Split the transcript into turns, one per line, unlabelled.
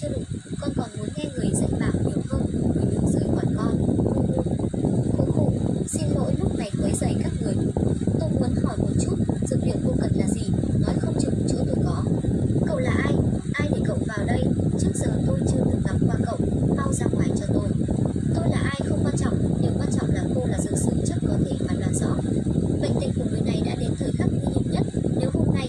chưa đủ, con còn muốn nghe người dạy bảo nhiều hơn người đứng dưới quản con. Khổ khổ xin lỗi lúc này quấy dậy các người. Tôi muốn hỏi một chút dược liệu cô cần là gì? Nói không chừng chỗ tôi có. Cậu là ai? Ai để cậu vào đây? Trước giờ tôi chưa từng gặp qua cậu. Mau ra ngoài cho tôi. Tôi là ai không quan trọng điều quan trọng là cô là dược sư chắc có thể phán đoán rõ. Bệnh tình của người này đã đến thời khắc nguy hiểm nhất. Nếu hôm nay